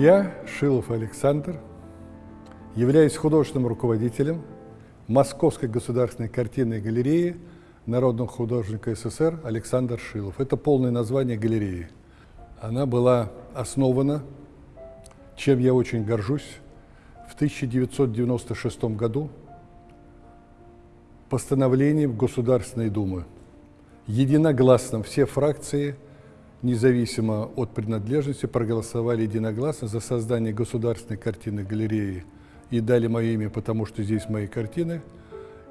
Я, Шилов Александр, являюсь художественным руководителем Московской государственной картинной галереи народного художника СССР Александр Шилов. Это полное название галереи. Она была основана, чем я очень горжусь, в 1996 году постановлением Государственной Думы. Единогласно все фракции – независимо от принадлежности, проголосовали единогласно за создание государственной картины галереи и дали мое имя, потому что здесь мои картины,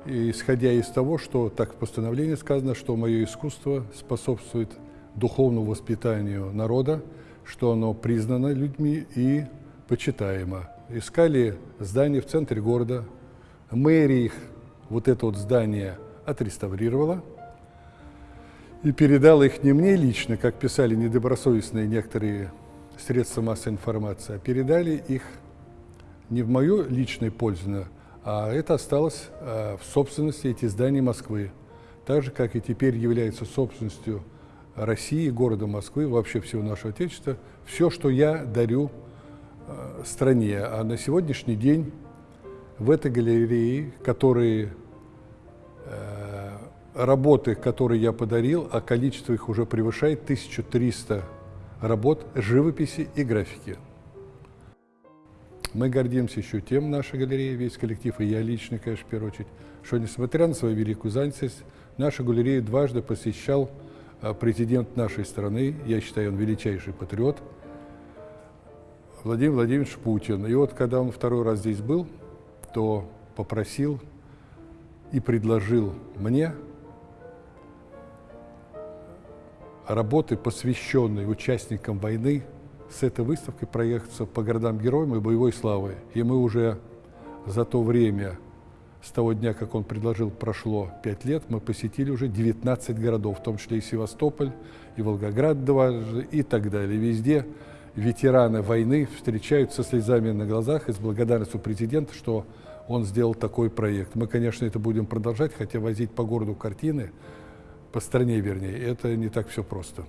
и, исходя из того, что так в постановлении сказано, что мое искусство способствует духовному воспитанию народа, что оно признано людьми и почитаемо. Искали здание в центре города, мэрия их вот это вот здание отреставрировала, и передал их не мне лично, как писали недобросовестные некоторые средства массовой информации, а передали их не в мою личную пользу, а это осталось а, в собственности эти здания Москвы. Так же, как и теперь является собственностью России, города Москвы, вообще всего нашего Отечества, все, что я дарю а, стране. А на сегодняшний день в этой галерее, которые работы, которые я подарил, а количество их уже превышает 1300 работ живописи и графики. Мы гордимся еще тем, наша галерея, весь коллектив, и я лично, конечно, в первую очередь, что, несмотря на свою великую занятость, нашу галерею дважды посещал а, президент нашей страны, я считаю, он величайший патриот, Владимир Владимирович Путин. И вот, когда он второй раз здесь был, то попросил и предложил мне работы, посвященные участникам войны, с этой выставкой проехаться по городам-героям и боевой славы. И мы уже за то время, с того дня, как он предложил, прошло 5 лет, мы посетили уже 19 городов, в том числе и Севастополь, и Волгоград дважды, и так далее. Везде ветераны войны встречаются со слезами на глазах и с благодарностью президента, что он сделал такой проект. Мы, конечно, это будем продолжать, хотя возить по городу картины – по стране вернее, это не так все просто.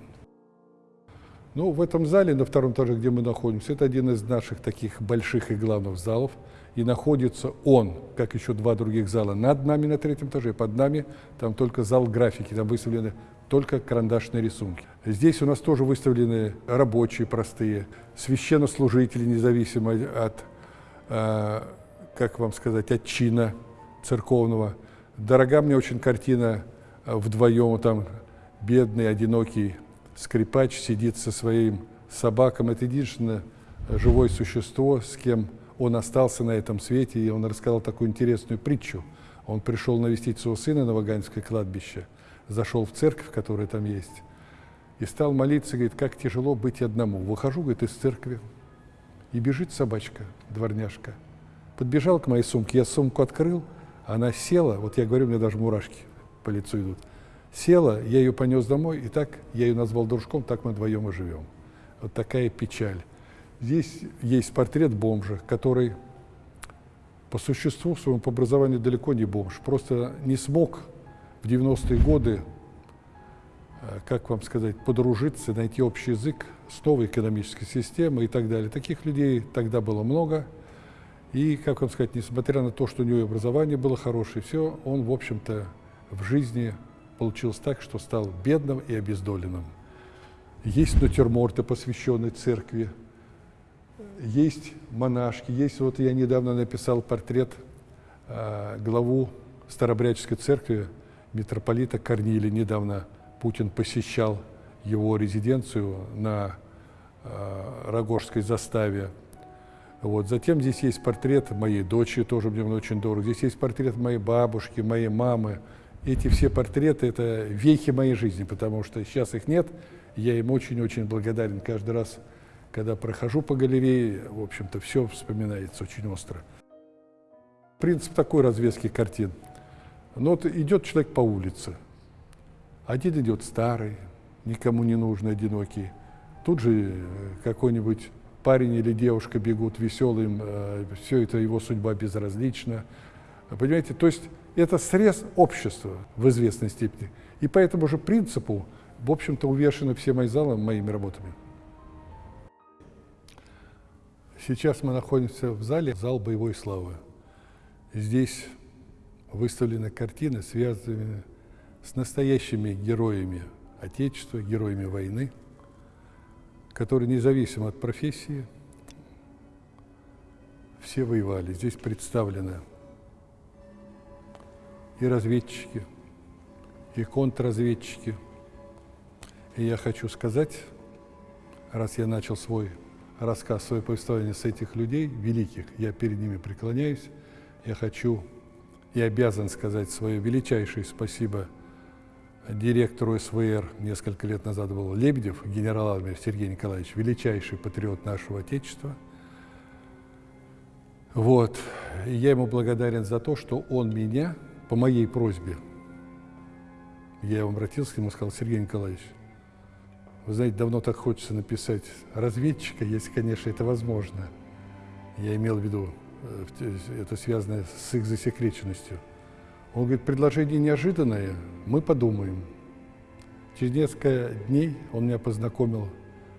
Ну, в этом зале, на втором этаже, где мы находимся, это один из наших таких больших и главных залов. И находится он, как еще два других зала, над нами на третьем этаже, под нами там только зал графики, там выставлены только карандашные рисунки. Здесь у нас тоже выставлены рабочие простые, священнослужители, независимо от, э, как вам сказать, от чина церковного. Дорога мне очень картина вдвоем там бедный, одинокий скрипач сидит со своим собаком. Это единственное живое существо, с кем он остался на этом свете, и он рассказал такую интересную притчу. Он пришел навестить своего сына на Ваганское кладбище, зашел в церковь, которая там есть, и стал молиться, говорит, как тяжело быть одному. Выхожу, говорит, из церкви, и бежит собачка, дворняжка. Подбежал к моей сумке, я сумку открыл, она села, вот я говорю, у меня даже мурашки по лицу идут. Села, я ее понес домой, и так я ее назвал дружком, так мы вдвоем и живем. Вот такая печаль. Здесь есть портрет бомжа, который по существу своему, по образованию далеко не бомж, просто не смог в 90-е годы, э, как вам сказать, подружиться, найти общий язык с новой экономической системой и так далее. Таких людей тогда было много. И, как вам сказать, несмотря на то, что у него образование было хорошее, все, он, в общем-то, в жизни получилось так, что стал бедным и обездоленным. Есть натюрморты, посвященные церкви, есть монашки, есть, вот я недавно написал портрет э, главу Старобряческой церкви, митрополита Корнилия. Недавно Путин посещал его резиденцию на э, Рогожской заставе. Вот. Затем здесь есть портрет моей дочери, тоже мне очень дорого. Здесь есть портрет моей бабушки, моей мамы, эти все портреты – это вехи моей жизни, потому что сейчас их нет. Я им очень-очень благодарен каждый раз, когда прохожу по галерее. В общем-то, все вспоминается очень остро. Принцип такой развески картин. Ну вот идет человек по улице. Один идет старый, никому не нужный, одинокий. Тут же э, какой-нибудь парень или девушка бегут веселым, э, все это его судьба безразлична. Понимаете, то есть это срез общества в известной степени. И по этому же принципу, в общем-то, увешаны все мои залы моими работами. Сейчас мы находимся в зале «Зал боевой славы». Здесь выставлены картины, связанные с настоящими героями Отечества, героями войны, которые независимо от профессии, все воевали. Здесь представлены и разведчики, и контрразведчики. И я хочу сказать, раз я начал свой рассказ, свое повествование с этих людей, великих, я перед ними преклоняюсь, я хочу и обязан сказать свое величайшее спасибо директору СВР, несколько лет назад был Лебедев, генерал армии Сергей Николаевич, величайший патриот нашего Отечества. Вот. И я ему благодарен за то, что он меня, по моей просьбе, я обратился к нему и сказал, Сергей Николаевич, вы знаете, давно так хочется написать разведчика, если, конечно, это возможно. Я имел в виду, э, это связано с их засекреченностью. Он говорит, предложение неожиданное, мы подумаем. Через несколько дней он меня познакомил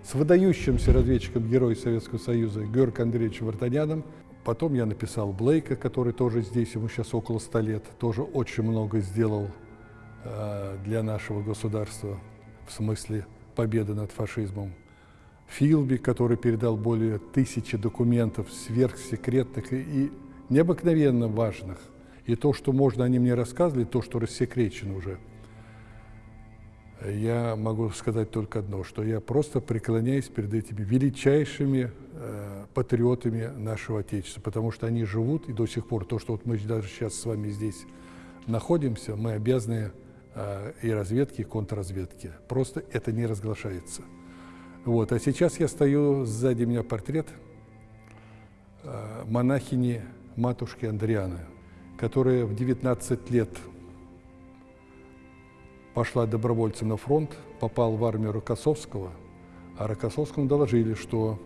с выдающимся разведчиком Героя Советского Союза Георгием Андреевичем Вартаняном. Потом я написал Блейка, который тоже здесь, ему сейчас около ста лет, тоже очень много сделал э, для нашего государства в смысле победы над фашизмом. Филби, который передал более тысячи документов сверхсекретных и, и необыкновенно важных. И то, что можно, они мне рассказывали, то, что рассекречено уже. Я могу сказать только одно, что я просто преклоняюсь перед этими величайшими э, патриотами нашего Отечества, потому что они живут и до сих пор, то, что вот мы даже сейчас с вами здесь находимся, мы обязаны э, и разведке, и контрразведке. Просто это не разглашается. Вот. А сейчас я стою, сзади меня портрет э, монахини матушки Андрианы которая в 19 лет пошла добровольцем на фронт, попал в армию Рокоссовского, а Рокоссовскому доложили, что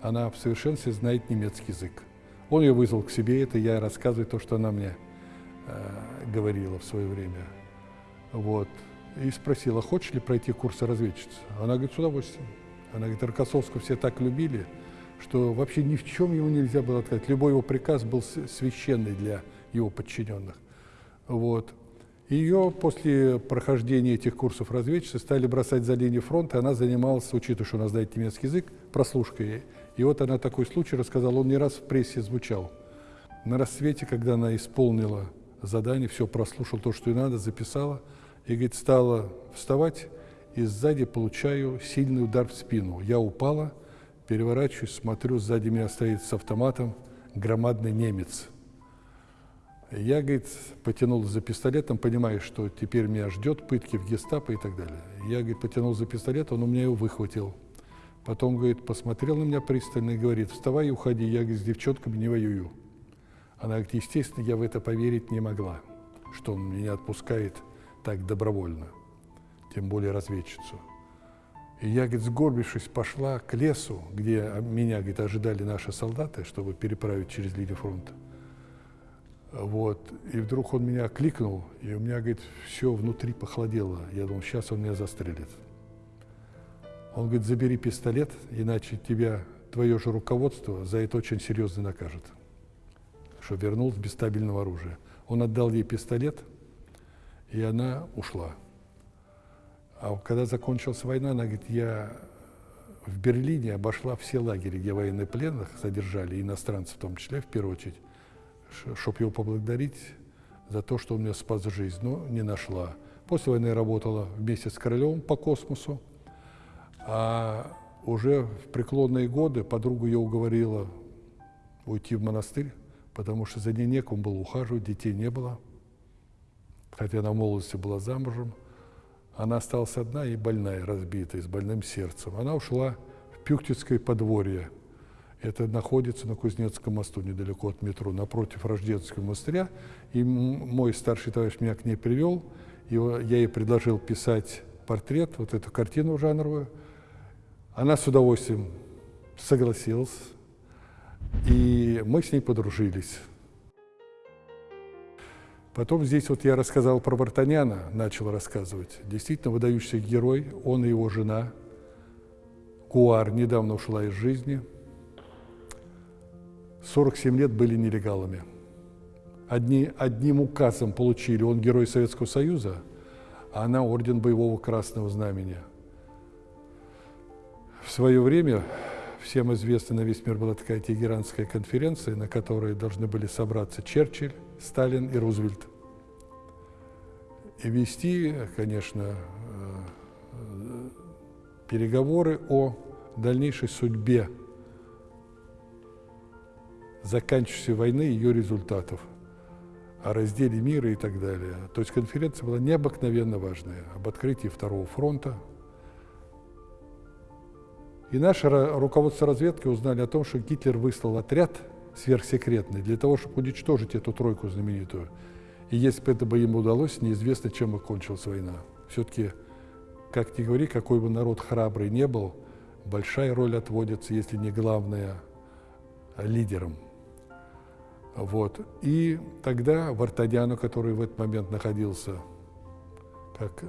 она в совершенстве знает немецкий язык. Он ее вызвал к себе, это я рассказываю то, что она мне э, говорила в свое время. Вот. И спросила, хочешь ли пройти курсы разведчицы? Она говорит, с удовольствием. Она говорит, Рокоссовского все так любили, что вообще ни в чем ему нельзя было отказать. Любой его приказ был священный для его подчиненных. Вот. Ее после прохождения этих курсов разведчицы стали бросать за линию фронта, она занималась, учитывая, что она знает немецкий язык, прослушкой. И вот она такой случай рассказала, он не раз в прессе звучал. На рассвете, когда она исполнила задание, все прослушал то, что ей надо, записала, и, говорит, стала вставать, и сзади получаю сильный удар в спину. Я упала, переворачиваюсь, смотрю, сзади меня стоит с автоматом громадный немец – я, говорит, потянул за пистолетом, понимая, что теперь меня ждет пытки в гестапо и так далее. Я, говорит, потянул за пистолет, он у меня его выхватил. Потом, говорит, посмотрел на меня пристально и говорит, вставай и уходи, я, говорит, с девчонками не воюю. Она говорит, естественно, я в это поверить не могла, что он меня отпускает так добровольно, тем более разведчицу. И я, говорит, сгорбившись, пошла к лесу, где меня, говорит, ожидали наши солдаты, чтобы переправить через линию фронта. Вот. И вдруг он меня кликнул, и у меня, говорит, все внутри похолодело. Я думал, сейчас он меня застрелит. Он говорит, забери пистолет, иначе тебя, твое же руководство за это очень серьезно накажет. Что вернул без стабильного оружия. Он отдал ей пистолет, и она ушла. А когда закончилась война, она говорит, я в Берлине обошла все лагеря, где военнопленных содержали, иностранцев в том числе, в первую очередь, чтобы его поблагодарить за то, что он мне спас жизнь, но не нашла. После войны работала вместе с Королевым по космосу, а уже в преклонные годы подруга ее уговорила уйти в монастырь, потому что за ней некому было ухаживать, детей не было. Хотя она в молодости была замужем. Она осталась одна и больная, разбитая, с больным сердцем. Она ушла в Пюхтицкое подворье, это находится на Кузнецком мосту, недалеко от метро, напротив Рождественского монастыря. И мой старший товарищ меня к ней привел. И я ей предложил писать портрет, вот эту картину жанровую. Она с удовольствием согласилась. И мы с ней подружились. Потом здесь вот я рассказал про Вартаняна, начал рассказывать. Действительно выдающийся герой, он и его жена. Куар недавно ушла из жизни – 47 лет были нелегалами. Одни, одним указом получили, он герой Советского Союза, а она орден боевого красного знамени. В свое время, всем известно, на весь мир была такая Тегеранская конференция, на которой должны были собраться Черчилль, Сталин и Рузвельт. И вести, конечно, э, переговоры о дальнейшей судьбе заканчивающейся войны и ее результатов, о разделе мира и так далее. То есть конференция была необыкновенно важная об открытии Второго фронта. И наше руководство разведки узнали о том, что Гитлер выслал отряд сверхсекретный для того, чтобы уничтожить эту тройку знаменитую. И если бы это бы ему удалось, неизвестно, чем бы кончилась война. Все-таки, как ни говори, какой бы народ храбрый не был, большая роль отводится, если не главная, лидерам. Вот. И тогда Вартадяну, который в этот момент находился как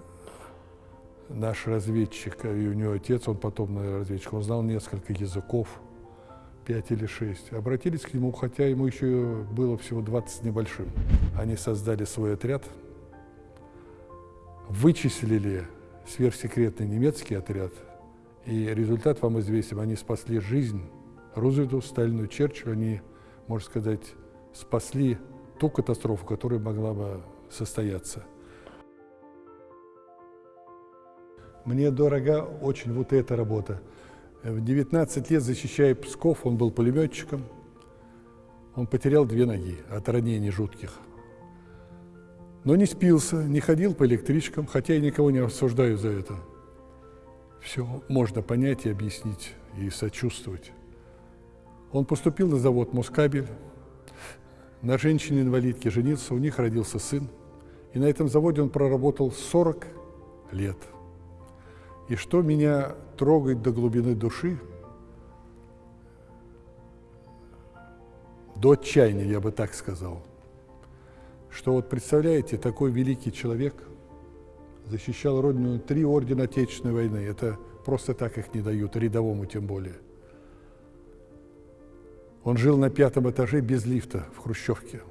наш разведчик, и у него отец, он потом разведчик, он знал несколько языков, пять или шесть, обратились к нему, хотя ему еще было всего 20 небольшим. Они создали свой отряд, вычислили сверхсекретный немецкий отряд, и результат вам известен. Они спасли жизнь Рузвельту, Сталину, Черчиллю. Они, можно сказать, спасли ту катастрофу, которая могла бы состояться. Мне дорога очень вот эта работа. В 19 лет, защищая Псков, он был пулеметчиком. Он потерял две ноги от ранений жутких. Но не спился, не ходил по электричкам, хотя я никого не осуждаю за это все можно понять и объяснить, и сочувствовать. Он поступил на завод «Москабель», на женщине-инвалидке женился, у них родился сын. И на этом заводе он проработал 40 лет. И что меня трогает до глубины души, до отчаяния, я бы так сказал, что вот представляете, такой великий человек – защищал Родину три ордена Отечественной войны. Это просто так их не дают, рядовому тем более. Он жил на пятом этаже без лифта в Хрущевке.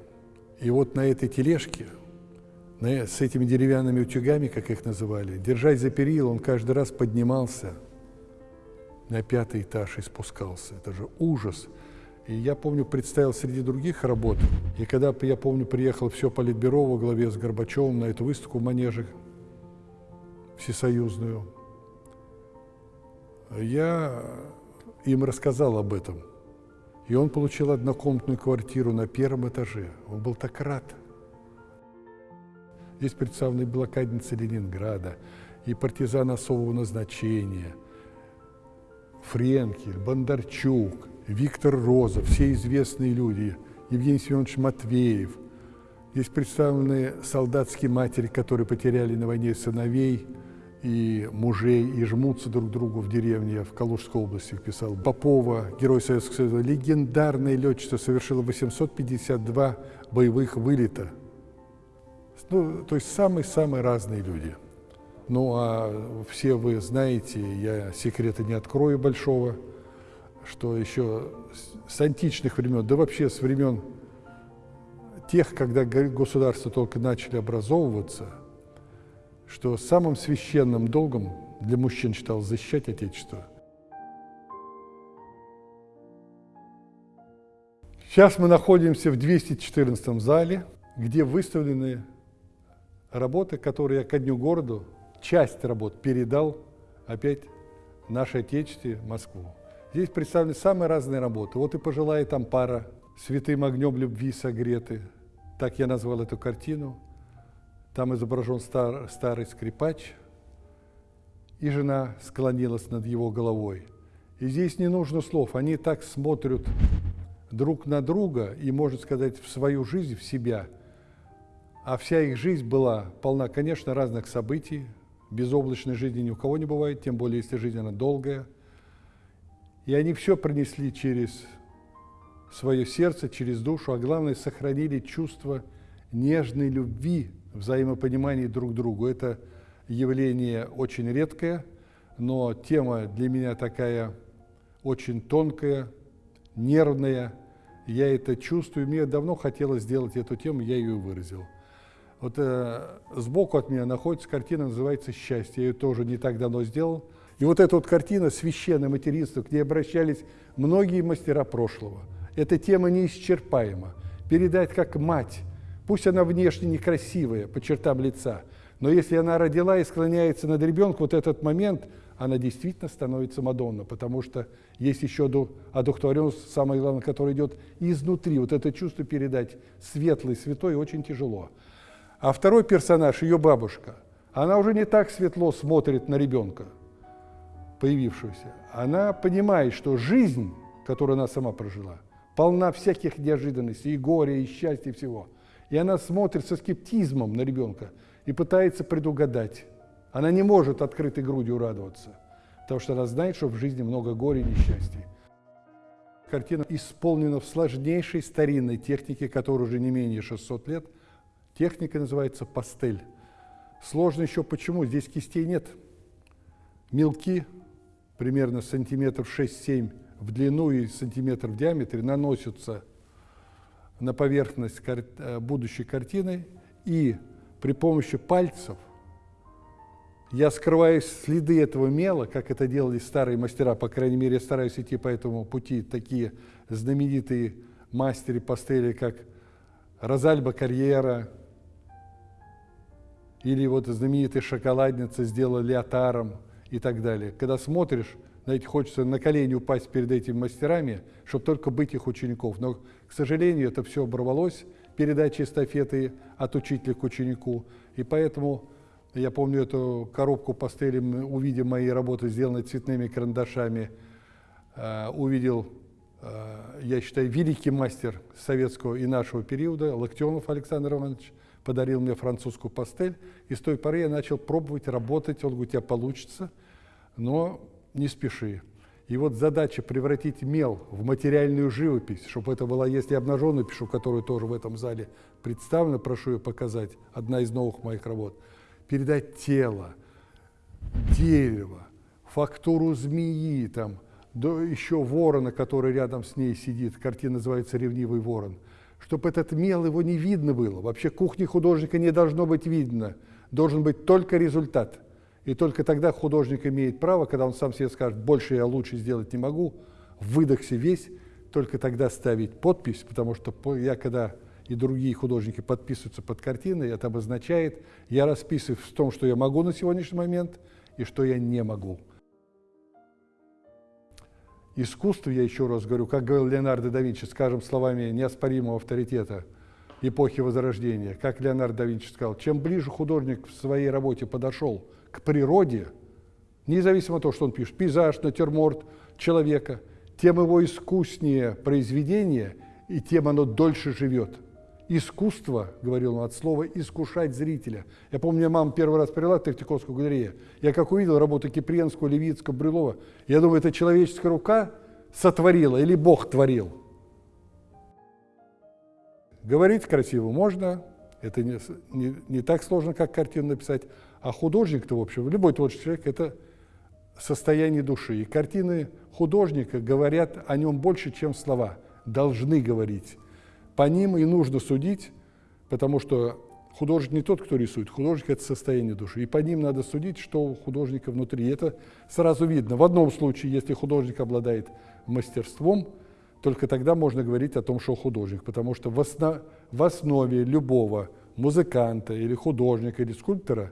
И вот на этой тележке, на, с этими деревянными утюгами, как их называли, держась за перил, он каждый раз поднимался на пятый этаж и спускался. Это же ужас. И я помню, представил среди других работ, и когда, я помню, приехал все Политбюро во главе с Горбачевым на эту выставку в Манеже, всесоюзную, я им рассказал об этом. И он получил однокомнатную квартиру на первом этаже. Он был так рад. Здесь представлены блокадницы Ленинграда, и партизаны особого назначения, Френкель, Бондарчук, Виктор Розов, все известные люди, Евгений Семенович Матвеев. Здесь представлены солдатские матери, которые потеряли на войне сыновей – и мужей, и жмутся друг к другу в деревне, в Калужской области писал. Попова, герой Советского Союза, легендарная летчица, совершила 852 боевых вылета. Ну, то есть самые-самые разные люди. Ну, а все вы знаете, я секрета не открою большого, что еще с античных времен, да вообще с времен тех, когда государства только начали образовываться – что самым священным долгом для мужчин считалось защищать Отечество. Сейчас мы находимся в 214 зале, где выставлены работы, которые я ко дню городу, часть работ передал опять нашей Отечестве, Москву. Здесь представлены самые разные работы. Вот и пожилая там пара, святым огнем любви согреты. Так я назвал эту картину. Там изображен стар, старый скрипач, и жена склонилась над его головой. И здесь не нужно слов, они так смотрят друг на друга и, можно сказать, в свою жизнь, в себя. А вся их жизнь была полна, конечно, разных событий. Безоблачной жизни ни у кого не бывает, тем более, если жизнь она долгая. И они все пронесли через свое сердце, через душу, а главное, сохранили чувство нежной любви взаимопонимании друг другу. Это явление очень редкое, но тема для меня такая очень тонкая, нервная. я это чувствую, мне давно хотелось сделать эту тему, я ее выразил. Вот э, сбоку от меня находится картина, называется «Счастье». Я ее тоже не так давно сделал. И вот эта вот картина «Священное материнство», к ней обращались многие мастера прошлого. Эта тема неисчерпаема. Передать как мать, пусть она внешне некрасивая по чертам лица, но если она родила и склоняется над ребенком, вот этот момент, она действительно становится Мадонна, потому что есть еще одухотворенность, самое главное, которая идет изнутри. Вот это чувство передать светлый, святой очень тяжело. А второй персонаж, ее бабушка, она уже не так светло смотрит на ребенка, появившегося. Она понимает, что жизнь, которую она сама прожила, полна всяких неожиданностей, и горя, и счастья, и всего. И она смотрит со скептизмом на ребенка и пытается предугадать. Она не может открытой грудью радоваться, потому что она знает, что в жизни много горя и несчастья. Картина исполнена в сложнейшей старинной технике, которой уже не менее 600 лет – Техника называется пастель. Сложно еще почему? Здесь кистей нет. Мелки, примерно сантиметров 6-7 в длину и сантиметр в диаметре, наносятся на поверхность кар э, будущей картины, и при помощи пальцев я скрываю следы этого мела, как это делали старые мастера, по крайней мере, я стараюсь идти по этому пути, такие знаменитые мастеры пастели, как Розальба Карьера, или вот знаменитая шоколадница сделала леотаром и так далее. Когда смотришь, знаете, хочется на колени упасть перед этими мастерами, чтобы только быть их учеников. Но, к сожалению, это все оборвалось, передача эстафеты от учителя к ученику. И поэтому я помню эту коробку пастели, увидев мои работы, сделанные цветными карандашами, э, увидел, э, я считаю, великий мастер советского и нашего периода, Локтионов Александр Иванович, подарил мне французскую пастель, и с той поры я начал пробовать работать, он говорит, у тебя получится, но не спеши. И вот задача превратить мел в материальную живопись, чтобы это была, если обнаженную пишу, которую тоже в этом зале представлена, прошу ее показать, одна из новых моих работ, передать тело, дерево, фактуру змеи, там, до еще ворона, который рядом с ней сидит, картина называется «Ревнивый ворон», чтобы этот мел его не видно было. Вообще кухни художника не должно быть видно. Должен быть только результат. И только тогда художник имеет право, когда он сам себе скажет, больше я лучше сделать не могу, выдохся весь, только тогда ставить подпись, потому что я когда и другие художники подписываются под картиной, это обозначает, я расписываю в том, что я могу на сегодняшний момент и что я не могу. Искусство, я еще раз говорю, как говорил Леонардо да Винчи, скажем словами неоспоримого авторитета эпохи Возрождения, как Леонардо да Винчи сказал, чем ближе художник в своей работе подошел к природе, независимо от того, что он пишет, пейзаж, натюрморт человека, тем его искуснее произведение, и тем оно дольше живет. Искусство, говорил он от слова, искушать зрителя. Я помню, я мама первый раз привела в Третьяковскую галерею. Я как увидел работу Кипренского, Левицкого, Брюлова, я думаю, это человеческая рука сотворила или Бог творил. Говорить красиво можно, это не, не, не так сложно, как картину написать. А художник-то, в общем, любой творческий человек – это состояние души. И картины художника говорят о нем больше, чем слова. Должны говорить. По ним и нужно судить, потому что художник не тот, кто рисует, художник – это состояние души. И по ним надо судить, что у художника внутри. И это сразу видно. В одном случае, если художник обладает мастерством, только тогда можно говорить о том, что художник, потому что в, основ, в основе любого музыканта или художника или скульптора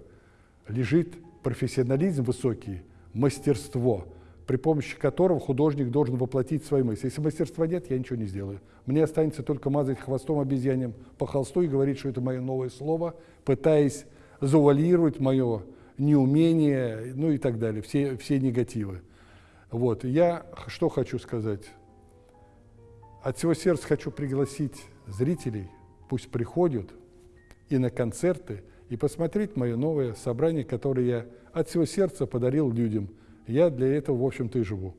лежит профессионализм высокий, мастерство – при помощи которого художник должен воплотить свои мысли. Если мастерства нет, я ничего не сделаю. Мне останется только мазать хвостом обезьянем по холсту и говорить, что это мое новое слово, пытаясь завуалировать мое неумение, ну и так далее, все, все негативы. Вот. Я что хочу сказать? От всего сердца хочу пригласить зрителей, пусть приходят и на концерты, и посмотреть мое новое собрание, которое я от всего сердца подарил людям – я для этого, в общем-то, и живу.